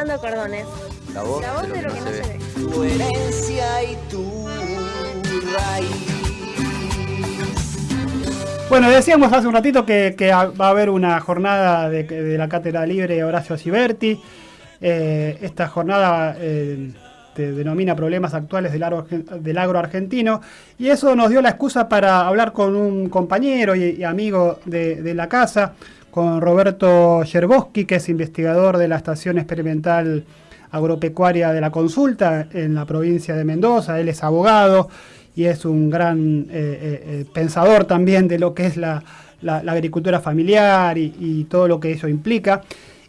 pintando cordones. La voz, La voz de lo que no se ve. Tu herencia y tu raíz. Bueno, decíamos hace un ratito que, que va a haber una jornada de, de la Cátedra Libre Horacio Ciberti. Eh, esta jornada eh, te denomina problemas actuales del agro, del agro argentino y eso nos dio la excusa para hablar con un compañero y, y amigo de, de, la casa, con Roberto Yerboski, que es investigador de la Estación Experimental Agropecuaria de la Consulta en la provincia de Mendoza. Él es abogado y es un gran eh, eh, pensador también de lo que es la, agricultura familiar y, todo lo que eso implica.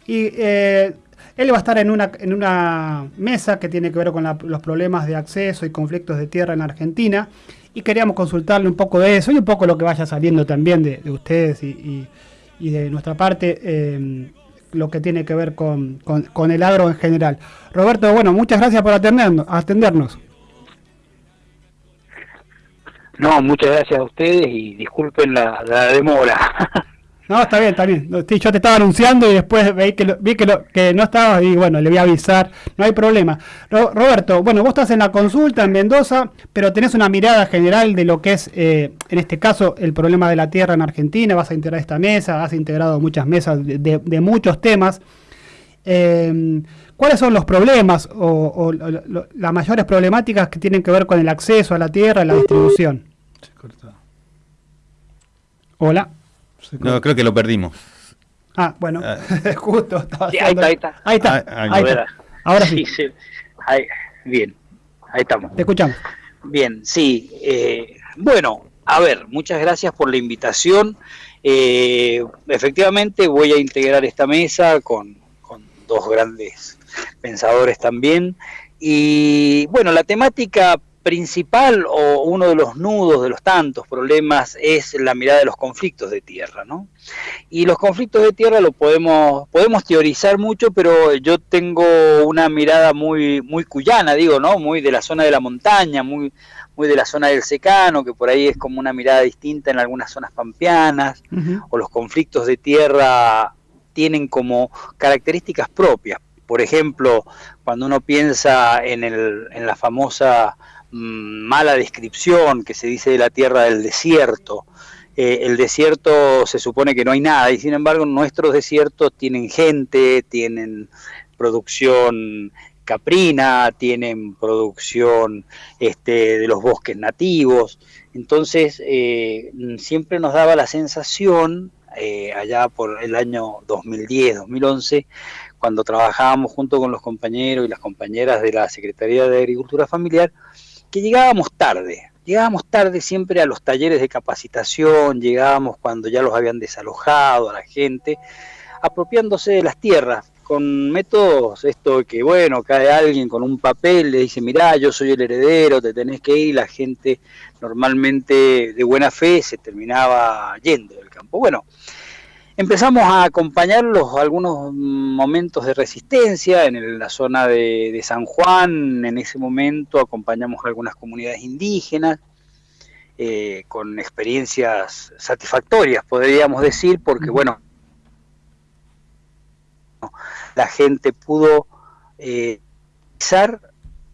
Y eh, él va a estar en una, mesa que tiene que ver con los problemas de acceso y conflictos de tierra en Argentina. Y queríamos consultarle un poco de eso y un poco lo que vaya saliendo también de, de ustedes y, y, de nuestra parte, eh, lo que tiene que ver con, con, el agro en general. Roberto, bueno, muchas gracias por atendernos. atendernos. No, muchas gracias a ustedes y disculpen la demora. No, está bien, está bien. Sí, yo te estaba anunciando y después vi que, lo, vi que, lo, que no estabas y bueno, le voy a avisar. No hay problema. Ro Roberto, bueno, vos estás en la consulta en Mendoza, pero tenés una mirada general de lo que es, eh, en este caso, el problema de la tierra en Argentina. Vas a integrar esta mesa, has integrado muchas mesas de, de, de muchos temas. Eh, ¿Cuáles son los problemas o, o lo, lo, las mayores problemáticas que tienen que ver con el acceso a la tierra, la distribución? Hola. No, creo que lo perdimos. Ah, bueno, ah. justo. Sí, ahí está, ahí está. Ahí está. Ah, ahí, ahí está. Ahora sí. sí, sí. Ahí, bien, ahí estamos. Te escuchamos. Bien, sí. Eh, bueno, a ver, muchas gracias por la invitación. Eh, efectivamente, voy a integrar esta mesa con, con dos grandes pensadores también. Y bueno, la temática principal o uno de los nudos de los tantos problemas es la mirada de los conflictos de tierra, ¿no? Y los conflictos de tierra lo podemos podemos teorizar mucho, pero yo tengo una mirada muy muy cuyana, digo, ¿no? Muy de la zona de la montaña, muy muy de la zona del secano, que por ahí es como una mirada distinta en algunas zonas pampeanas, uh -huh. o los conflictos de tierra tienen como características propias. Por ejemplo, cuando uno piensa en, el, en la famosa mala descripción que se dice de la tierra del desierto. Eh, el desierto se supone que no hay nada y sin embargo nuestros desiertos tienen gente, tienen producción caprina, tienen producción este, de los bosques nativos. Entonces eh, siempre nos daba la sensación, eh, allá por el año 2010, 2011, cuando trabajábamos junto con los compañeros y las compañeras de la Secretaría de Agricultura Familiar, que llegábamos tarde, llegábamos tarde siempre a los talleres de capacitación, llegábamos cuando ya los habían desalojado a la gente, apropiándose de las tierras, con métodos, esto que bueno, cae alguien con un papel, le dice, mirá, yo soy el heredero, te tenés que ir, la gente normalmente de buena fe se terminaba yendo del campo. Bueno, empezamos a acompañarlos algunos momentos de resistencia en la zona de, de, San Juan, en ese momento acompañamos a algunas comunidades indígenas eh, con experiencias satisfactorias, podríamos decir, porque bueno, la gente pudo eh,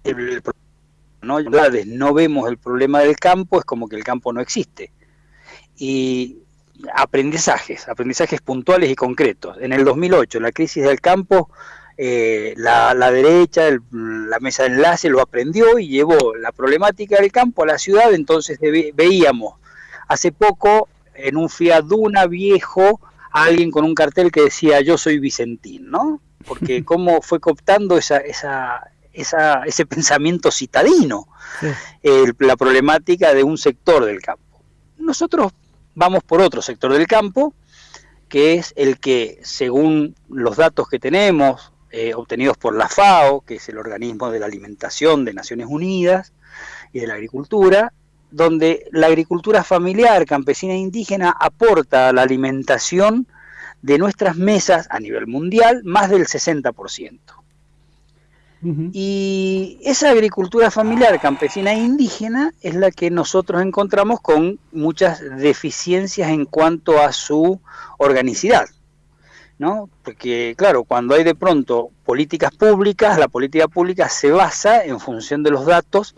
el, el ¿no? no vemos el problema del campo, es como que el campo no existe. Y aprendizajes, aprendizajes puntuales y concretos. En el 2008, la crisis del campo, eh, la, la, derecha, el, la mesa de enlace lo aprendió y llevó la problemática del campo a la ciudad, entonces veíamos hace poco en un Fiat Duna viejo a alguien con un cartel que decía yo soy Vicentín, ¿no? Porque cómo fue cooptando esa, esa, esa, ese pensamiento citadino, sí. eh, la problemática de un sector del campo. Nosotros vamos por otro sector del campo, que es el que, según los datos que tenemos, eh, obtenidos por la FAO, que es el organismo de la alimentación de Naciones Unidas y de la agricultura, donde la agricultura familiar, campesina e indígena aporta a la alimentación de nuestras mesas a nivel mundial más del 60%. Y esa agricultura familiar campesina e indígena es la que nosotros encontramos con muchas deficiencias en cuanto a su organicidad. ¿no? Porque, claro, cuando hay de pronto políticas públicas, la política pública se basa en función de los datos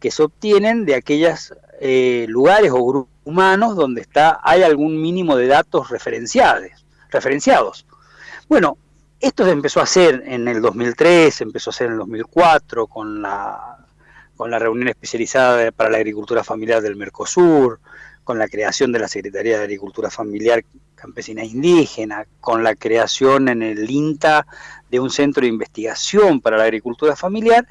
que se obtienen de aquellos eh, lugares o grupos humanos donde está, hay algún mínimo de datos referenciados. referenciados. Bueno, esto se empezó a hacer en el 2003, empezó a hacer en el 2004 con la, con la reunión especializada para la agricultura familiar del Mercosur, con la creación de la Secretaría de Agricultura Familiar Campesina e Indígena, con la creación en el INTA de un centro de investigación para la agricultura familiar,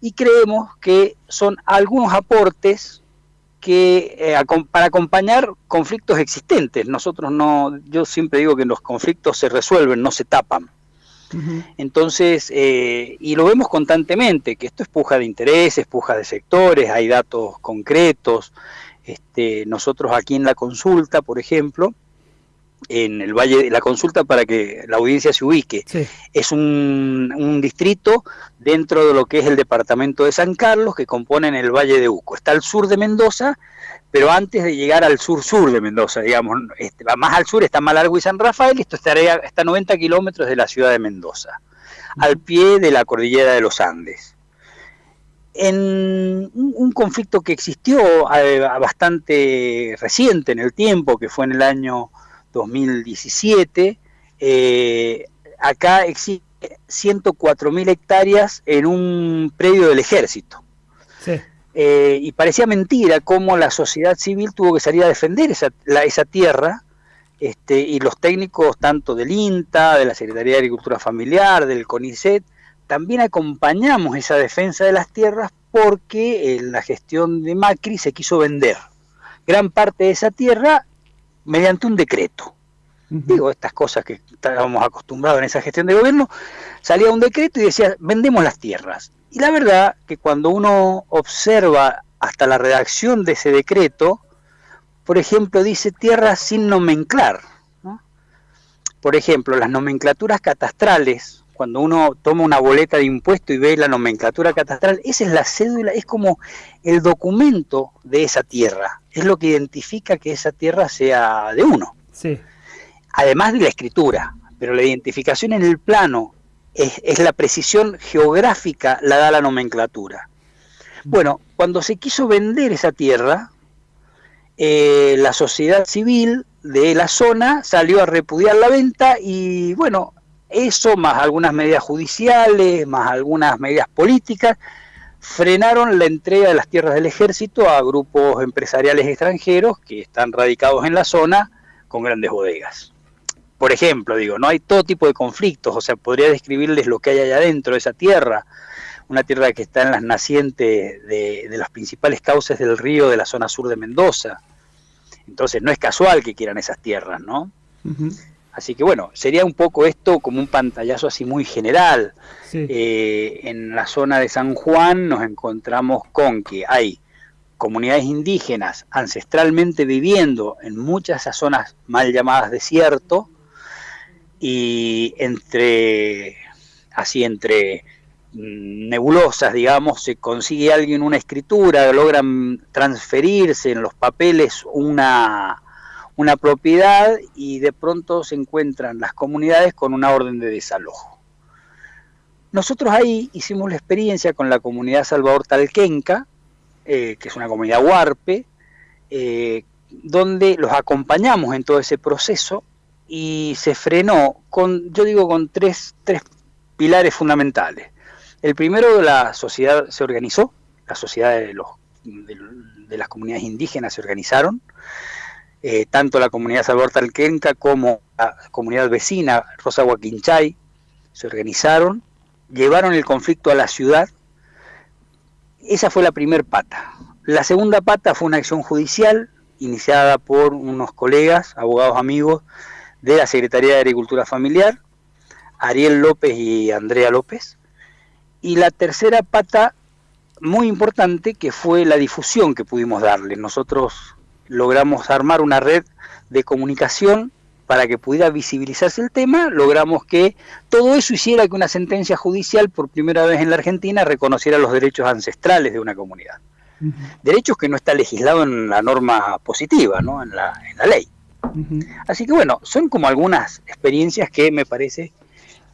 y creemos que son algunos aportes que eh, para acompañar conflictos existentes. Nosotros no, yo siempre digo que los conflictos se resuelven, no se tapan. Entonces, eh, y lo vemos constantemente, que esto es puja de intereses, puja de sectores, hay datos concretos, este, nosotros aquí en la consulta, por ejemplo, en el Valle, la consulta para que la audiencia se ubique, es un, distrito dentro de lo que es el departamento de San Carlos que compone el Valle de Uco. Está al sur de Mendoza, pero antes de llegar al sur-sur de Mendoza, digamos, este, más al sur está Malargüe y San Rafael, y esto estaría, está a 90 kilómetros de la ciudad de Mendoza, al pie de la cordillera de los Andes. En un conflicto que existió eh, bastante reciente en el tiempo, que fue en el año 2017, eh, acá existe 104.000 hectáreas en un predio del ejército. Eh, y parecía mentira cómo la sociedad civil tuvo que salir a defender esa, esa tierra, este, y los técnicos tanto del INTA, de la Secretaría de Agricultura Familiar, del CONICET, también acompañamos esa defensa de las tierras porque en la gestión de Macri se quiso vender gran parte de esa tierra mediante un decreto. Digo, estas cosas que estábamos acostumbrados en esa gestión de gobierno, salía un decreto y decía, vendemos las tierras. Y la verdad que cuando uno observa hasta la redacción de ese decreto, por ejemplo, dice tierras sin nomenclar. Por ejemplo, las nomenclaturas catastrales cuando uno toma una boleta de impuesto y ve la nomenclatura catastral, esa es la cédula, es como el documento de esa tierra, es lo que identifica que esa tierra sea de uno. Sí. Además de la escritura, pero la identificación en el plano es, la precisión geográfica, la da la nomenclatura. Bueno, cuando se quiso vender esa tierra, eh, la sociedad civil de la zona salió a repudiar la venta y bueno, eso, más algunas medidas judiciales, más algunas medidas políticas, frenaron la entrega de las tierras del ejército a grupos empresariales extranjeros que están radicados en la zona con grandes bodegas. Por ejemplo, digo, no hay todo tipo de conflictos, o sea, podría describirles lo que hay allá adentro de esa tierra, una tierra que está en las nacientes de, las principales cauces del río de la zona sur de Mendoza. Entonces no es casual que quieran esas tierras, ¿no? Así que bueno, sería un poco esto como un pantallazo así muy general. Eh, en la zona de San Juan nos encontramos con que hay comunidades indígenas ancestralmente viviendo en muchas de esas zonas mal llamadas desierto y entre así entre mm, nebulosas, digamos, se consigue alguien una escritura, logran transferirse en los papeles una una propiedad y de pronto se encuentran las comunidades con una orden de desalojo. Nosotros ahí hicimos la experiencia con la comunidad Salvador Talquenca, eh, que es una comunidad huarpe, eh, donde los acompañamos en todo ese proceso y se frenó con, yo digo, con tres, tres pilares fundamentales. El primero, la sociedad se organizó, la sociedad de, los, de las comunidades indígenas se organizaron, eh, tanto la comunidad Salvador Talquenca como la comunidad vecina Rosa Huaquinchay se organizaron, llevaron el conflicto a la ciudad. Esa fue la primera pata. La segunda pata fue una acción judicial iniciada por unos colegas, abogados amigos de la Secretaría de Agricultura Familiar, Ariel López y Andrea López. Y la tercera pata muy importante que fue la difusión que pudimos darle. Nosotros logramos armar una red de comunicación para que pudiera visibilizarse el tema, logramos que todo eso hiciera que una sentencia judicial por primera vez en la Argentina reconociera los derechos ancestrales de una comunidad. Derechos que no está legislado en la norma positiva, ¿no? en, la, en la ley. Así que bueno, son como algunas experiencias que me parece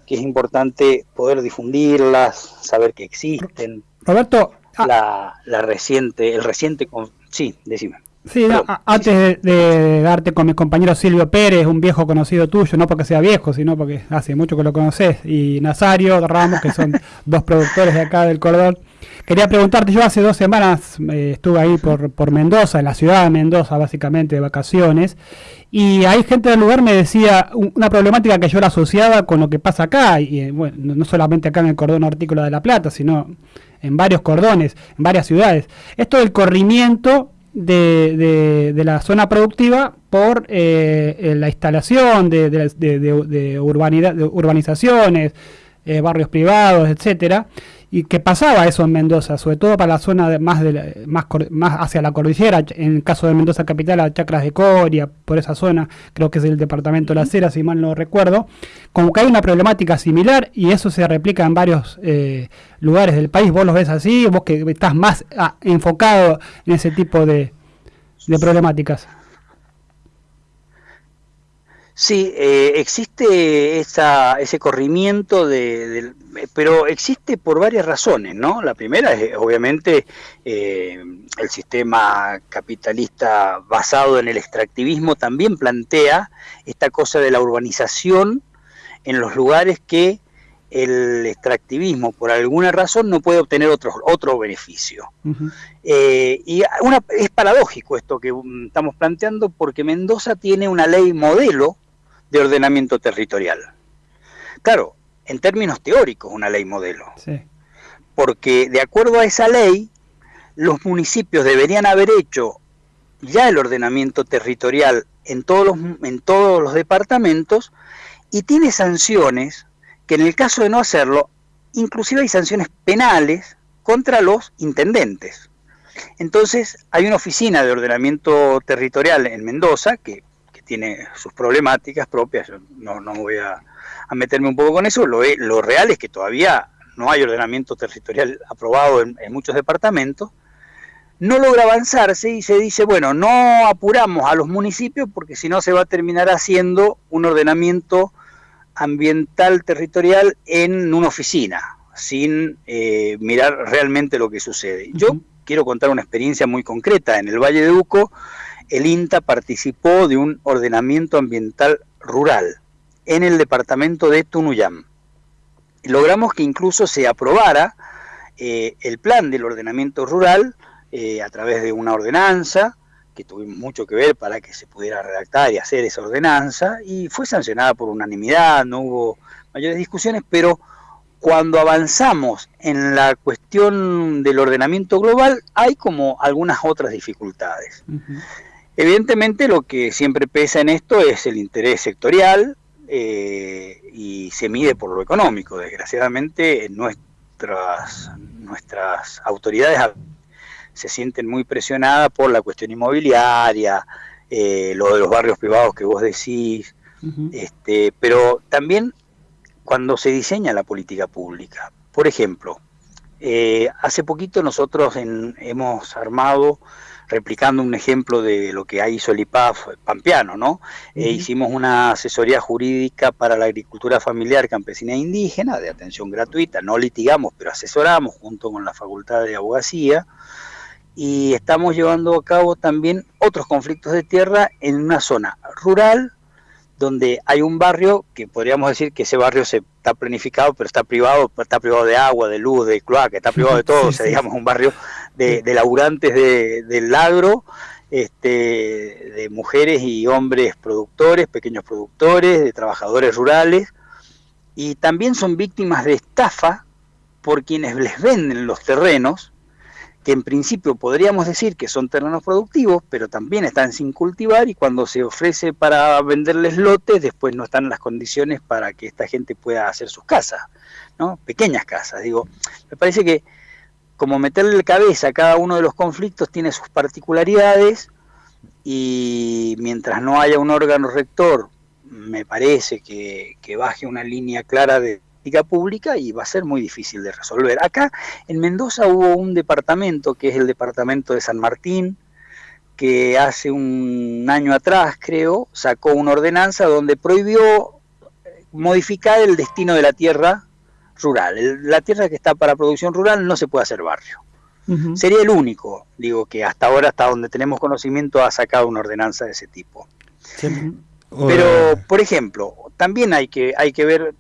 que es importante poder difundirlas, saber que existen. Roberto, ah. la, la reciente, el reciente, sí, decime. Sí, antes de, darte con mi compañero Silvio Pérez, un viejo conocido tuyo, no porque sea viejo, sino porque hace mucho que lo conoces, y Nazario Ramos, que son dos productores de acá del Cordón. Quería preguntarte, yo hace dos semanas eh, estuve ahí por, por Mendoza, en la ciudad de Mendoza, básicamente de vacaciones, y hay gente del lugar me decía una problemática que yo la asociaba con lo que pasa acá, y eh, bueno, no solamente acá en el cordón hortícola de La Plata, sino en varios cordones, en varias ciudades. Esto del corrimiento de, de, la zona productiva por eh, la instalación de, de, urbanidad, de urbanizaciones, eh, barrios privados, etcétera, y que pasaba eso en Mendoza, sobre todo para la zona más, de más, más hacia la cordillera, en el caso de Mendoza capital, a Chacras de Coria, por esa zona, creo que es el departamento de la Cera, si mal no recuerdo, como que hay una problemática similar y eso se replica en varios eh, lugares del país, vos lo ves así, vos que estás más ah, enfocado en ese tipo de, de problemáticas. Sí, eh, existe esa, ese corrimiento, de, pero existe por varias razones, ¿no? La primera es obviamente eh, el sistema capitalista basado en el extractivismo también plantea esta cosa de la urbanización en los lugares que el extractivismo por alguna razón no puede obtener otro, otro beneficio. Eh, y una, es paradójico esto que mm, estamos planteando porque Mendoza tiene una ley modelo de ordenamiento territorial. Claro, en términos teóricos una ley modelo. Porque de acuerdo a esa ley, los municipios deberían haber hecho ya el ordenamiento territorial en todos los, en todos los departamentos y tiene sanciones que en el caso de no hacerlo, inclusive hay sanciones penales contra los intendentes. Entonces hay una oficina de ordenamiento territorial en Mendoza que tiene sus problemáticas propias, no, no voy a, meterme un poco con eso, lo, lo, real es que todavía no hay ordenamiento territorial aprobado en, muchos departamentos, no logra avanzarse y se dice, bueno, no apuramos a los municipios porque si no se va a terminar haciendo un ordenamiento ambiental territorial en una oficina, sin eh, mirar realmente lo que sucede. Yo quiero contar una experiencia muy concreta. En el Valle de Uco el INTA participó de un ordenamiento ambiental rural en el departamento de Tunuyán. Logramos que incluso se aprobara eh, el plan del ordenamiento rural eh, a través de una ordenanza, que tuvimos mucho que ver para que se pudiera redactar y hacer esa ordenanza, y fue sancionada por unanimidad, no hubo mayores discusiones, pero cuando avanzamos en la cuestión del ordenamiento global, hay como algunas otras dificultades. Evidentemente lo que siempre pesa en esto es el interés sectorial eh, y se mide por lo económico. Desgraciadamente nuestras, nuestras autoridades se sienten muy presionadas por la cuestión inmobiliaria, eh, lo de los barrios privados que vos decís, este, pero también cuando se diseña la política pública. Por ejemplo, eh, hace poquito nosotros hemos armado replicando un ejemplo de lo que hizo el IPAF pampeano, ¿no? Eh, hicimos una asesoría jurídica para la agricultura familiar campesina e indígena, de atención gratuita, no litigamos, pero asesoramos junto con la Facultad de Abogacía, y estamos llevando a cabo también otros conflictos de tierra en una zona rural, donde hay un barrio que podríamos decir que ese barrio se está planificado, pero está privado, está privado de agua, de luz, de cloaca, está privado de todo, o sea, digamos un barrio de, de laburantes de, del agro, este, de mujeres y hombres productores, pequeños productores, de trabajadores rurales, y también son víctimas de estafa por quienes les venden los terrenos, que en principio podríamos decir que son terrenos productivos, pero también están sin cultivar y cuando se ofrece para venderles lotes, después no están las condiciones para que esta gente pueda hacer sus casas, ¿no? Pequeñas casas, digo. Me parece que como meterle cabeza a cada uno de los conflictos tiene sus particularidades y mientras no haya un órgano rector, me parece que, baje una línea clara de política pública y va a ser muy difícil de resolver. Acá en Mendoza hubo un departamento, que es el departamento de San Martín, que hace un año atrás, creo, sacó una ordenanza donde prohibió modificar el destino de la tierra rural. la tierra que está para producción rural no se puede hacer barrio. Sería el único, digo, que hasta ahora, hasta donde tenemos conocimiento, ha sacado una ordenanza de ese tipo. Pero, por ejemplo, también hay que, hay que ver,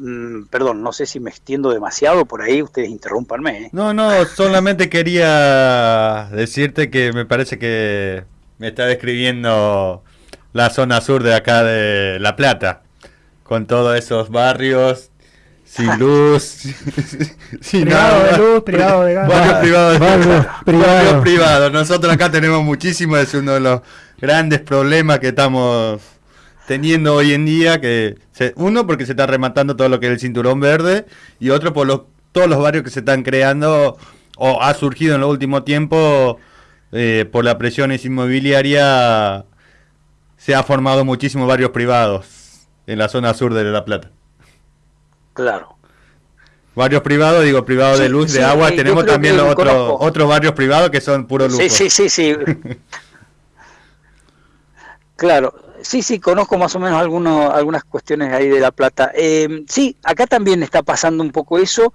mm, perdón, no sé si me extiendo demasiado por ahí, ustedes interrúmpanme. ¿eh? No, no, solamente quería decirte que me parece que me está describiendo la zona sur de acá de La Plata, con todos esos barrios sin luz, sin privado de luz, privado de gas. Barrios privados. Barrios privados. Nosotros acá tenemos muchísimo, es uno de los grandes problemas que estamos teniendo hoy en día, que uno porque se está rematando todo lo que es el cinturón verde y otro por los, todos los barrios que se están creando o ha surgido en los últimos tiempos eh, por la presión inmobiliaria se ha formado muchísimos barrios privados en la zona sur de La Plata. Claro. Barrios privados, digo, privados de luz, de agua. Tenemos también los otros, otros barrios privados que son puro lujo. Sí, sí, sí, sí. claro, sí, sí, conozco más o menos algunos, algunas cuestiones ahí de La Plata. Eh, sí, acá también está pasando un poco eso,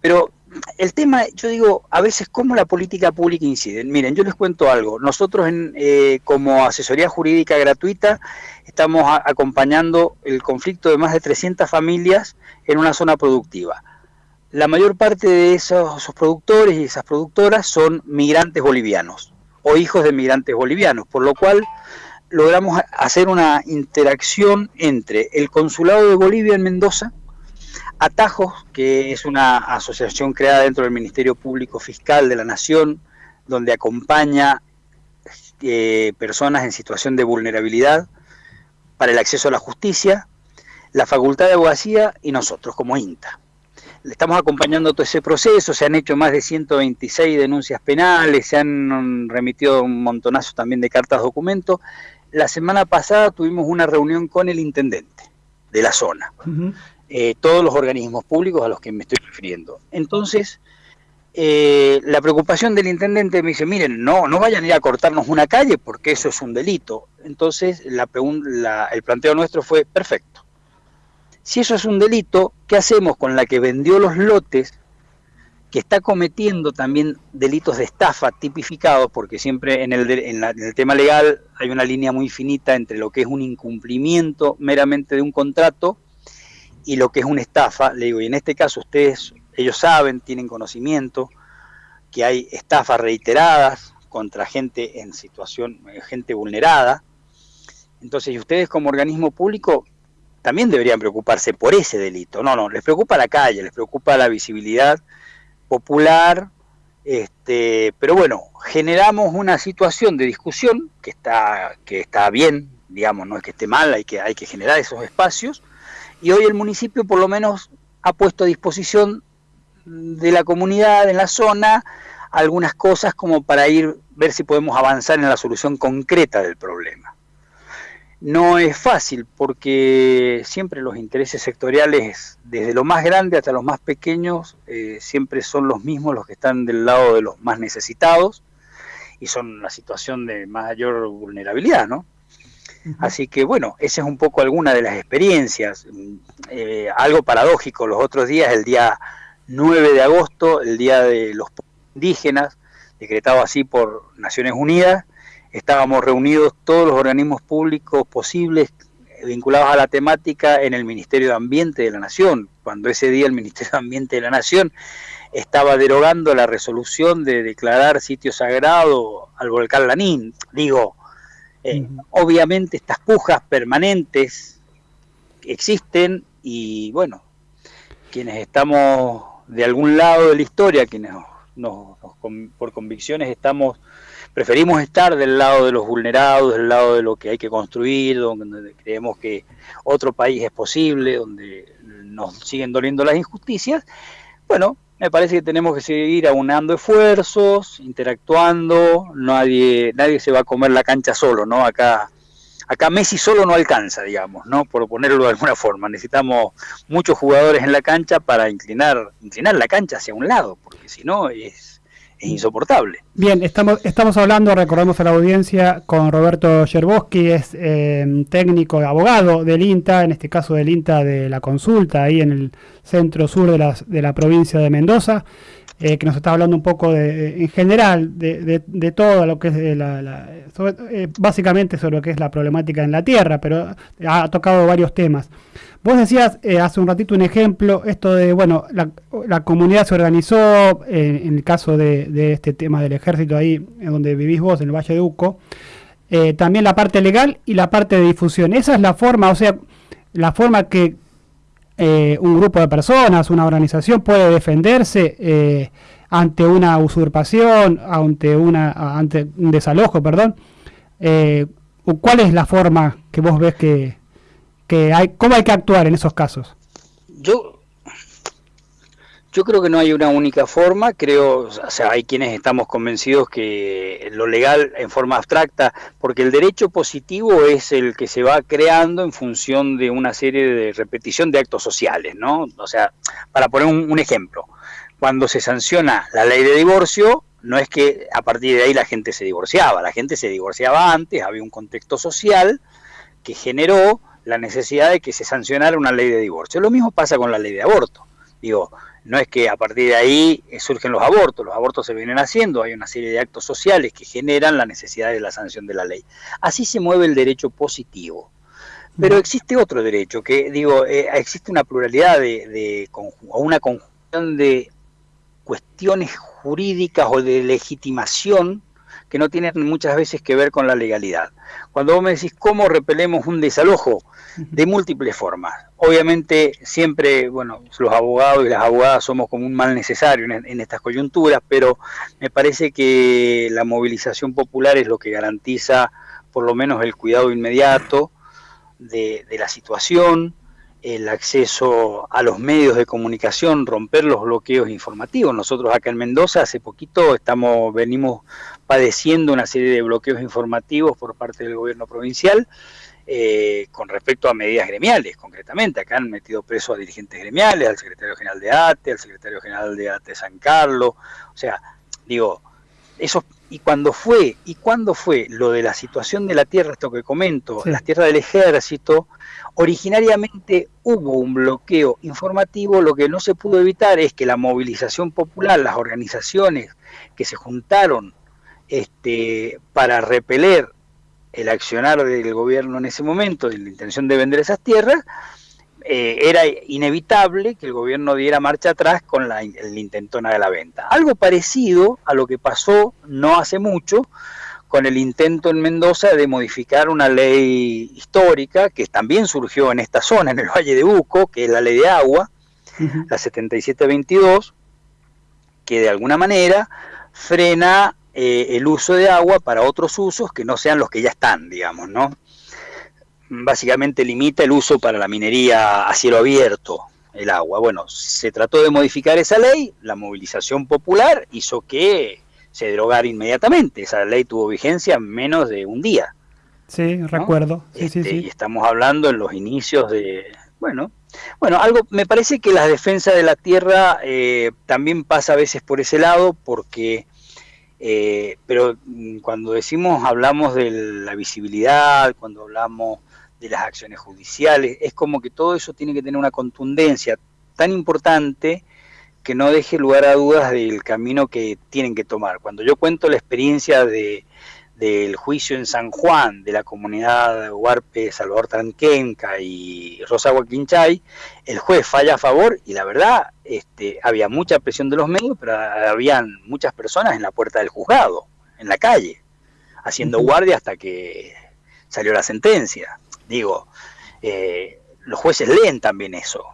pero el tema, yo digo, a veces cómo la política pública incide. Miren, yo les cuento algo. Nosotros en, eh, como asesoría jurídica gratuita estamos acompañando el conflicto de más de 300 familias en una zona productiva. La mayor parte de esos, productores y esas productoras son migrantes bolivianos o hijos de migrantes bolivianos, por lo cual logramos hacer una interacción entre el Consulado de Bolivia en Mendoza, Atajos, que es una asociación creada dentro del Ministerio Público Fiscal de la Nación, donde acompaña eh, personas en situación de vulnerabilidad para el acceso a la justicia, la Facultad de Abogacía y nosotros como INTA. Le estamos acompañando todo ese proceso, se han hecho más de 126 denuncias penales, se han remitido un montonazo también de cartas documentos. La semana pasada tuvimos una reunión con el intendente de la zona, eh, todos los organismos públicos a los que me estoy refiriendo. Entonces, eh, la preocupación del intendente me dice, miren, no, no vayan a ir a cortarnos una calle porque eso es un delito. Entonces, la, la, el planteo nuestro fue, perfecto, si eso es un delito, ¿qué hacemos con la que vendió los lotes, que está cometiendo también delitos de estafa tipificados, porque siempre en el, en, el tema legal hay una línea muy finita entre lo que es un incumplimiento meramente de un contrato y lo que es una estafa, le digo, y en este caso ustedes, ellos saben, tienen conocimiento, que hay estafas reiteradas contra gente en situación, gente vulnerada. Entonces, y ustedes como organismo público también deberían preocuparse por ese delito. No, no, les preocupa la calle, les preocupa la visibilidad popular, este, pero bueno, generamos una situación de discusión que está, que está bien, digamos, no es que esté mal, hay que, hay que generar esos espacios, y hoy el municipio por lo menos ha puesto a disposición de la comunidad en la zona algunas cosas como para ir ver si podemos avanzar en la solución concreta del problema. No es fácil porque siempre los intereses sectoriales, desde lo más grande hasta los más pequeños, eh, siempre son los mismos los que están del lado de los más necesitados y son la situación de mayor vulnerabilidad, ¿no? Así que bueno, esa es un poco alguna de las experiencias. Eh, algo paradójico, los otros días, el día 9 de agosto, el Día de los Indígenas, decretado así por Naciones Unidas, estábamos reunidos todos los organismos públicos posibles vinculados a la temática en el Ministerio de Ambiente de la Nación, cuando ese día el Ministerio de Ambiente de la Nación estaba derogando la resolución de declarar sitio sagrado al volcán Lanín. Digo, eh, obviamente estas pujas permanentes existen y bueno, quienes estamos de algún lado de la historia, quienes por convicciones estamos preferimos estar del lado de los vulnerados, del lado de lo que hay que construir, donde creemos que otro país es posible, donde nos siguen doliendo las injusticias. Bueno, me parece que tenemos que seguir aunando esfuerzos, interactuando, nadie, nadie se va a comer la cancha solo, ¿no? Acá, acá Messi solo no alcanza, digamos, ¿no? Por ponerlo de alguna forma. Necesitamos muchos jugadores en la cancha para inclinar, inclinar la cancha hacia un lado, porque si no es es insoportable. Bien, estamos, estamos hablando, recordamos a la audiencia, con Roberto Yerbowski, es eh, técnico, abogado del INTA, en este caso del INTA de la consulta, ahí en el centro sur de la, de la provincia de Mendoza, eh, que nos está hablando un poco de, en general de, todo lo que es la, eh, básicamente sobre lo que es la problemática en la tierra, pero ha tocado varios temas. Vos decías eh, hace un ratito un ejemplo, esto de, bueno, la, comunidad se organizó, eh, en el caso de, este tema del ejército ahí, donde vivís vos, en el Valle de Uco, eh, también la parte legal y la parte de difusión. Esa es la forma, o sea, la forma que un grupo de personas, una organización puede defenderse ante una usurpación, ante, una, ante un desalojo, perdón. ¿Cuál es la forma que vos ves que hay, ¿cómo hay que actuar en esos casos? Yo, yo creo que no hay una única forma, creo, o sea, hay quienes estamos convencidos que lo legal en forma abstracta, porque el derecho positivo es el que se va creando en función de una serie de repetición de actos sociales, ¿no? O sea, para poner un, ejemplo, cuando se sanciona la ley de divorcio, no es que a partir de ahí la gente se divorciaba, la gente se divorciaba antes, había un contexto social que generó la necesidad de que se sancionara una ley de divorcio. Lo mismo pasa con la ley de aborto. Digo, no es que a partir de ahí surgen los abortos, los abortos se vienen haciendo, hay una serie de actos sociales que generan la necesidad de la sanción de la ley. Así se mueve el derecho positivo. Pero existe otro derecho, que digo, eh, existe una pluralidad de, de o una conjunción de cuestiones jurídicas o de legitimación que no tienen muchas veces que ver con la legalidad. Cuando vos me decís cómo repelemos un desalojo, de múltiples formas. Obviamente siempre, bueno, los abogados y las abogadas somos como un mal necesario en, estas coyunturas, pero me parece que la movilización popular es lo que garantiza por lo menos el cuidado inmediato de, de la situación, el acceso a los medios de comunicación, romper los bloqueos informativos. Nosotros acá en Mendoza hace poquito estamos venimos padeciendo una serie de bloqueos informativos por parte del gobierno provincial eh, con respecto a medidas gremiales, concretamente. Acá han metido preso a dirigentes gremiales, al secretario general de ATE, al secretario general de ATE San Carlos. O sea, digo, eso. Y cuando fue, y cuando fue lo de la situación de la tierra, esto que comento, las tierras del ejército, originariamente hubo un bloqueo informativo, lo que no se pudo evitar es que la movilización popular, las organizaciones que se juntaron este, para repeler el accionar del gobierno en ese momento, de la intención de vender esas tierras, eh, era inevitable que el gobierno diera marcha atrás con la, el intentona de la venta. Algo parecido a lo que pasó no hace mucho con el intento en Mendoza de modificar una ley histórica que también surgió en esta zona, en el Valle de Uco, que es la ley de agua, la 7722, que de alguna manera frena eh, el uso de agua para otros usos que no sean los que ya están, digamos, ¿no? Básicamente limita el uso para la minería a cielo abierto, el agua. Bueno, se trató de modificar esa ley, la movilización popular hizo que se derogara inmediatamente. Esa ley tuvo vigencia en menos de un día. Sí, recuerdo. Sí, sí, este, Y estamos hablando en los inicios de, bueno, bueno, algo me parece que la defensa de la tierra eh, también pasa a veces por ese lado, porque eh, pero mm, cuando decimos, hablamos de la visibilidad, cuando hablamos de las acciones judiciales, es como que todo eso tiene que tener una contundencia tan importante que no deje lugar a dudas del camino que tienen que tomar. Cuando yo cuento la experiencia de, del juicio en San Juan de la comunidad Huarpe, Salvador Tranquenca y Rosa Huaquinchay, el juez falla a favor y la verdad este, había mucha presión de los medios, pero habían muchas personas en la puerta del juzgado, en la calle, haciendo guardia hasta que salió la sentencia. Digo, eh, los jueces leen también eso.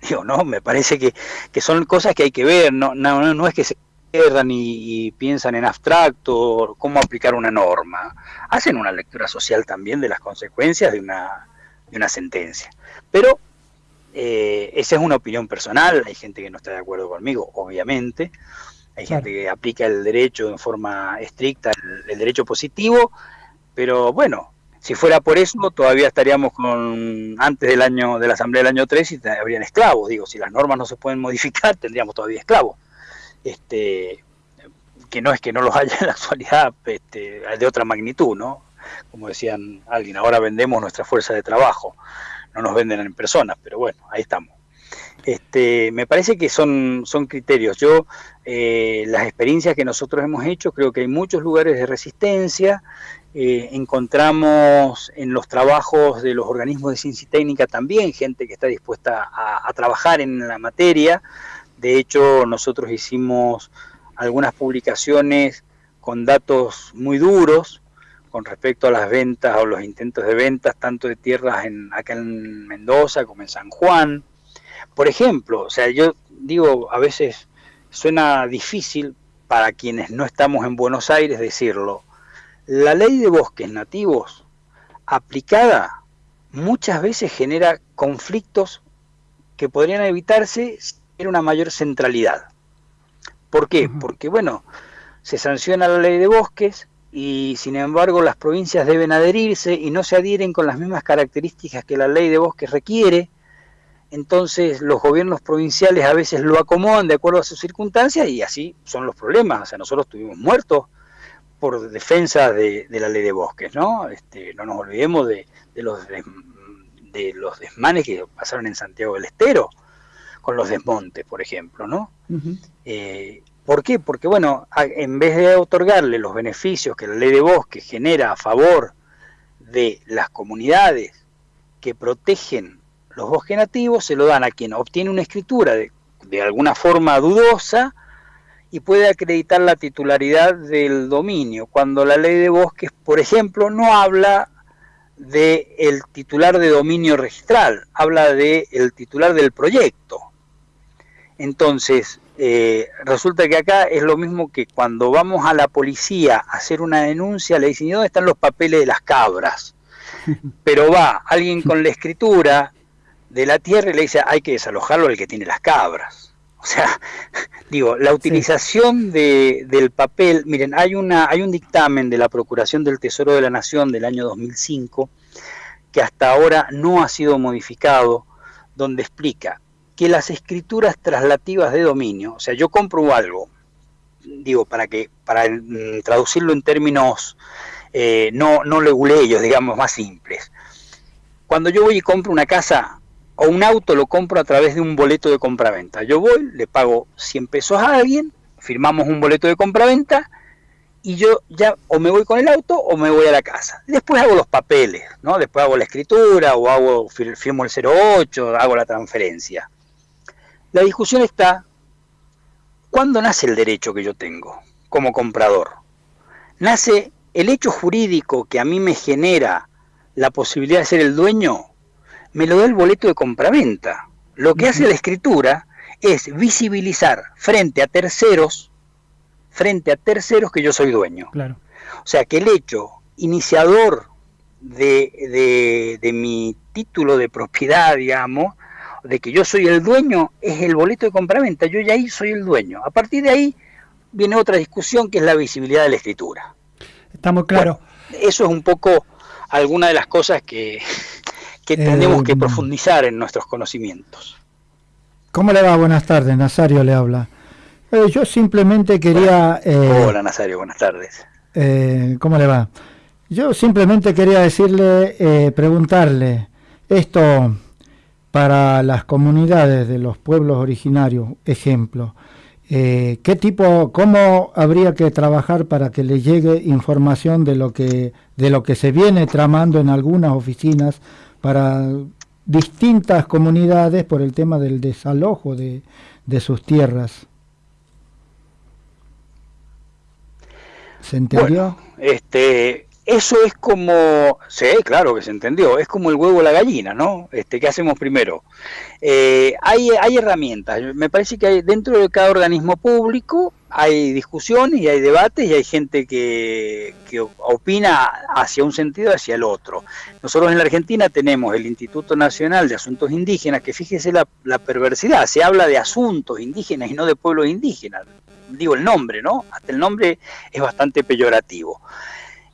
Digo, no, me parece que, que son cosas que hay que ver, no, no, no es que se y, piensan en abstracto, cómo aplicar una norma. Hacen una lectura social también de las consecuencias de una, de una sentencia. Pero eh, esa es una opinión personal, hay gente que no está de acuerdo conmigo, obviamente. Hay gente que aplica el derecho en forma estricta, el, derecho positivo, pero bueno, si fuera por eso, todavía estaríamos con antes del año de la Asamblea del año 3 y habrían esclavos. Digo, si las normas no se pueden modificar, tendríamos todavía esclavos. Este, que no es que no los haya en la actualidad este, de otra magnitud, ¿no? Como decían alguien, ahora vendemos nuestra fuerza de trabajo, no nos venden en personas, pero bueno, ahí estamos. Este, me parece que son, son criterios. Yo, eh, las experiencias que nosotros hemos hecho, creo que hay muchos lugares de resistencia. Eh, encontramos en los trabajos de los organismos de ciencia y técnica también gente que está dispuesta a, a trabajar en la materia. De hecho, nosotros hicimos algunas publicaciones con datos muy duros con respecto a las ventas o los intentos de ventas tanto de tierras en, acá en Mendoza como en San Juan. Por ejemplo, o sea, yo digo, a veces suena difícil para quienes no estamos en Buenos Aires decirlo. La ley de bosques nativos aplicada muchas veces genera conflictos que podrían evitarse hubiera una mayor centralidad. ¿Por qué? Porque, bueno, se sanciona la ley de bosques y, sin embargo, las provincias deben adherirse y no se adhieren con las mismas características que la ley de bosques requiere. Entonces, los gobiernos provinciales a veces lo acomodan de acuerdo a sus circunstancias y así son los problemas. O sea, nosotros estuvimos muertos por defensa de, la ley de bosques, ¿no? Este, no nos olvidemos de, los de los desmanes que pasaron en Santiago del Estero con los desmontes, por ejemplo, ¿no? Eh, ¿Por qué? Porque, bueno, en vez de otorgarle los beneficios que la ley de bosque genera a favor de las comunidades que protegen los bosques nativos, se lo dan a quien obtiene una escritura de, de alguna forma dudosa y puede acreditar la titularidad del dominio, cuando la ley de bosques, por ejemplo, no habla de el titular de dominio registral, habla de el titular del proyecto. Entonces, eh, resulta que acá es lo mismo que cuando vamos a la policía a hacer una denuncia, le dicen, ¿y dónde están los papeles de las cabras? Pero va alguien con la escritura de la tierra y le dice, hay que desalojarlo al que tiene las cabras. O sea, digo, la utilización de, del papel, miren, hay, una, hay un dictamen de la Procuración del Tesoro de la Nación del año 2005 que hasta ahora no ha sido modificado, donde explica que las escrituras traslativas de dominio, o sea, yo compro algo, digo, para que para mm, traducirlo en términos eh, no, no leguleyos, digamos, más simples. Cuando yo voy y compro una casa o un auto, lo compro a través de un boleto de compraventa. Yo voy, le pago 100 pesos a alguien, firmamos un boleto de compraventa y yo ya o me voy con el auto o me voy a la casa. Después hago los papeles, ¿no? Después hago la escritura o hago firmo el 08, hago la transferencia. La discusión está, ¿cuándo nace el derecho que yo tengo como comprador? ¿Nace el hecho jurídico que a mí me genera la posibilidad de ser el dueño? Me lo da el boleto de compraventa. Lo que hace la escritura es visibilizar frente a terceros, frente a terceros que yo soy dueño. Claro. O sea que el hecho iniciador de, de mi título de propiedad, digamos, de que yo soy el dueño es el boleto de compraventa, yo ya ahí soy el dueño. A partir de ahí viene otra discusión que es la visibilidad de la escritura. Está muy claro. eso es un poco alguna de las cosas que, que tenemos que eh, profundizar en nuestros conocimientos. ¿Cómo le va? Buenas tardes, Nazario le habla. Eh, yo simplemente quería... Eh, Hola Nazario, buenas tardes. ¿Cómo le va? Yo simplemente quería decirle, preguntarle, esto para las comunidades de los pueblos originarios, ejemplo, eh, ¿qué tipo, cómo habría que trabajar para que le llegue información de lo que, de lo que se viene tramando en algunas oficinas para distintas comunidades por el tema del desalojo de, de sus tierras? ¿Se entendió? este, eso es como, sí, claro que se entendió, es como el huevo o la gallina, ¿no? Este, ¿Qué hacemos primero? Eh, hay, hay herramientas, me parece que hay, dentro de cada organismo público hay discusiones y hay debates y hay gente que, que opina hacia un sentido hacia el otro. Nosotros en la Argentina tenemos el Instituto Nacional de Asuntos Indígenas, que fíjese la, la perversidad, se habla de asuntos indígenas y no de pueblos indígenas, digo el nombre, ¿no? Hasta el nombre es bastante peyorativo.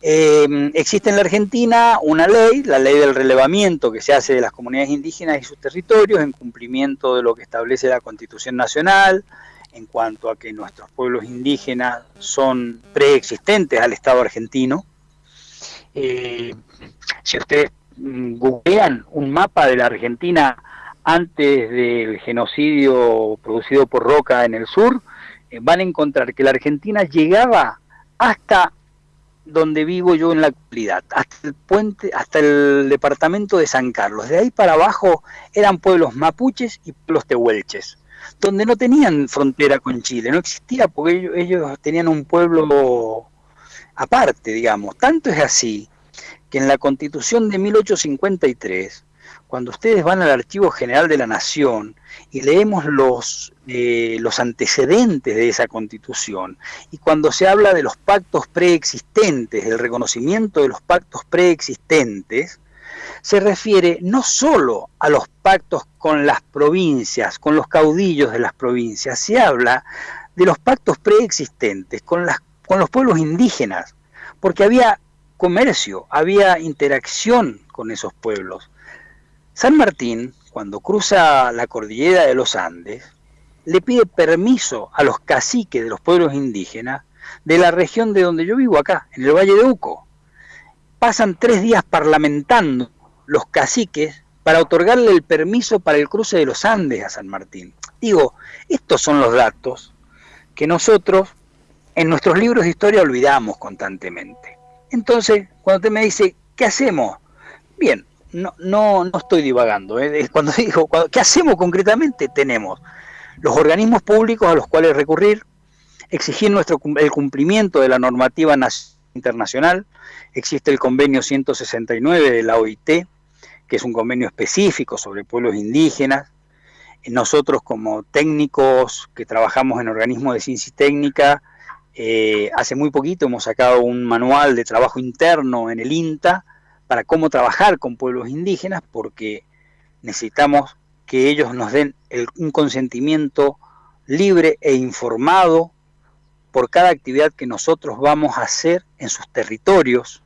Eh, existe en la Argentina una ley, la ley del relevamiento que se hace de las comunidades indígenas y sus territorios en cumplimiento de lo que establece la Constitución Nacional, en cuanto a que nuestros pueblos indígenas son preexistentes al Estado argentino. Eh, si ustedes mm, googlean un mapa de la Argentina antes del genocidio producido por Roca en el sur, eh, van a encontrar que la Argentina llegaba hasta donde vivo yo en la actualidad, hasta el puente, hasta el departamento de San Carlos. De ahí para abajo eran pueblos mapuches y pueblos tehuelches, donde no tenían frontera con Chile, no existía porque ellos, tenían un pueblo aparte, digamos. Tanto es así que en la constitución de 1853, cuando ustedes van al Archivo General de la Nación y leemos los, eh, los antecedentes de esa constitución, y cuando se habla de los pactos preexistentes, del reconocimiento de los pactos preexistentes, se refiere no solo a los pactos con las provincias, con los caudillos de las provincias, se habla de los pactos preexistentes con los pueblos indígenas, porque había comercio, había interacción con esos pueblos. San Martín, cuando cruza la cordillera de los Andes, le pide permiso a los caciques de los pueblos indígenas de la región de donde yo vivo acá, en el Valle de Uco. Pasan tres días parlamentando los caciques para otorgarle el permiso para el cruce de los Andes a San Martín. Digo, estos son los datos que nosotros en nuestros libros de historia olvidamos constantemente. Entonces, cuando usted me dice, ¿qué hacemos? Bien, no, no, no estoy divagando. ¿eh? Cuando digo, ¿qué hacemos concretamente? Tenemos los organismos públicos a los cuales recurrir, exigir nuestro, el cumplimiento de la normativa internacional. Existe el convenio 169 de la OIT, que es un convenio específico sobre pueblos indígenas. Nosotros como técnicos que trabajamos en organismos de ciencia y técnica, eh, hace muy poquito hemos sacado un manual de trabajo interno en el INTA, para cómo trabajar con pueblos indígenas, porque necesitamos que ellos nos den un consentimiento libre e informado por cada actividad que nosotros vamos a hacer en sus territorios.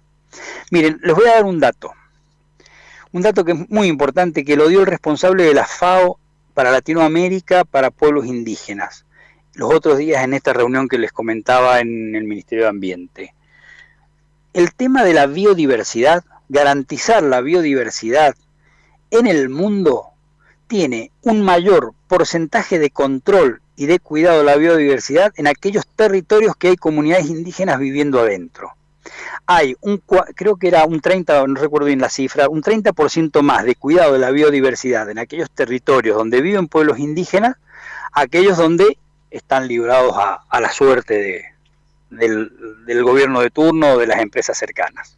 Miren, les voy a dar un dato, un dato que es muy importante, que lo dio el responsable de la FAO para Latinoamérica, para pueblos indígenas, los otros días en esta reunión que les comentaba en el Ministerio de Ambiente. El tema de la biodiversidad garantizar la biodiversidad en el mundo tiene un mayor porcentaje de control y de cuidado de la biodiversidad en aquellos territorios que hay comunidades indígenas viviendo adentro. Hay un, creo que era un 30, no recuerdo bien la cifra, un 30% más de cuidado de la biodiversidad en aquellos territorios donde viven pueblos indígenas, aquellos donde están librados a, la suerte del, del gobierno de turno o de las empresas cercanas.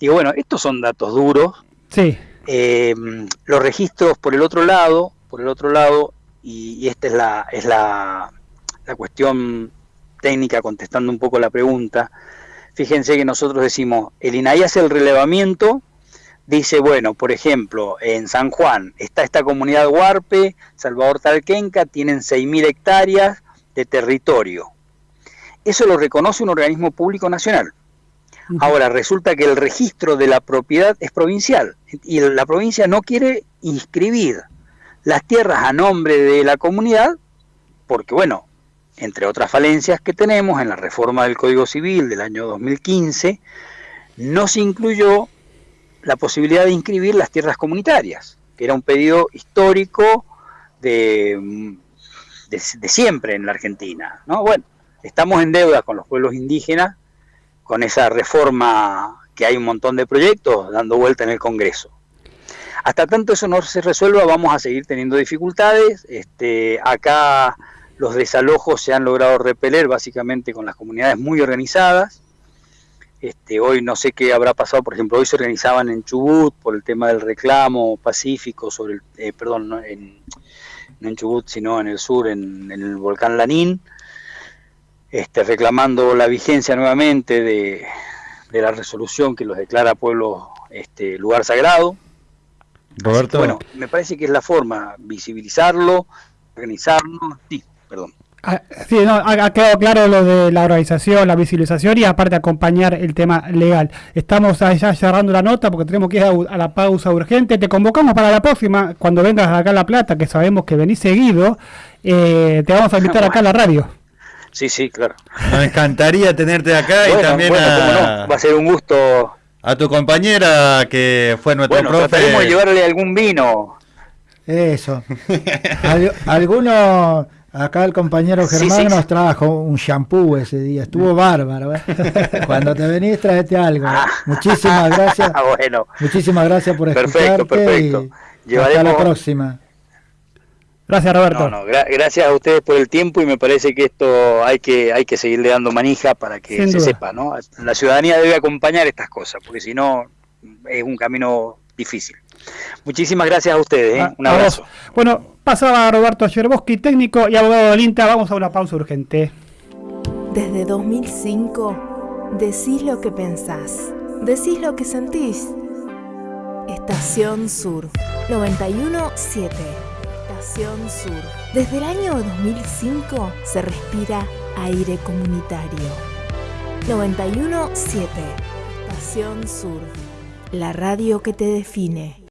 Digo, bueno, estos son datos duros. Sí. Eh, los registros por el otro lado, por el otro lado, y, esta es la, es la, la, cuestión técnica contestando un poco la pregunta. Fíjense que nosotros decimos, el INAI hace el relevamiento, dice, bueno, por ejemplo, en San Juan está esta comunidad Huarpe, Salvador Talquenca, tienen 6.000 hectáreas de territorio. Eso lo reconoce un organismo público nacional. Ahora, resulta que el registro de la propiedad es provincial y la provincia no quiere inscribir las tierras a nombre de la comunidad porque, bueno, entre otras falencias que tenemos en la reforma del Código Civil del año 2015, no se incluyó la posibilidad de inscribir las tierras comunitarias, que era un pedido histórico de, de, de siempre en la Argentina. ¿no? Bueno, estamos en deuda con los pueblos indígenas con esa reforma que hay un montón de proyectos dando vuelta en el Congreso. Hasta tanto eso no se resuelva, vamos a seguir teniendo dificultades. Este, acá los desalojos se han logrado repeler básicamente con las comunidades muy organizadas. Este, hoy no sé qué habrá pasado, por ejemplo, hoy se organizaban en Chubut por el tema del reclamo pacífico sobre el, eh, perdón, no en, Chubut, sino en el sur, en el volcán Lanín, este, reclamando la vigencia nuevamente de, la resolución que los declara pueblo este, lugar sagrado. Roberto. bueno, me parece que es la forma, visibilizarlo, organizarlo. Sí, perdón. Ah, sí, no, ha, quedado claro lo de la organización, la visibilización y aparte acompañar el tema legal. Estamos ya cerrando la nota porque tenemos que ir a, la pausa urgente. Te convocamos para la próxima, cuando vengas acá a La Plata, que sabemos que venís seguido, eh, te vamos a invitar acá a la radio. Sí, sí, claro. Nos encantaría tenerte acá y también a... Va a ser un gusto. A tu compañera que fue nuestro bueno, profe. Llevarle algún vino. Eso. algunos Acá el compañero Germán nos trajo un shampoo ese día, estuvo bárbaro. ¿eh? Cuando te venís, traete algo. Ah. Muchísimas gracias. bueno. Muchísimas gracias por perfecto, perfecto. Y hasta la próxima. Gracias, Roberto. gracias a ustedes por el tiempo y me parece que esto hay que hay que seguirle dando manija para que se sepa, ¿no? La ciudadanía debe acompañar estas cosas, porque si no es un camino difícil. Muchísimas gracias a ustedes, ¿eh? un abrazo. Bueno, pasaba Roberto Yerboski, técnico y abogado del INTA. Vamos a una pausa urgente. Desde 2005, decís lo que pensás, decís lo que sentís. Estación Sur 917. Estación Sur. Desde el año 2005 se respira aire comunitario. 917. Estación Sur. La radio que te define.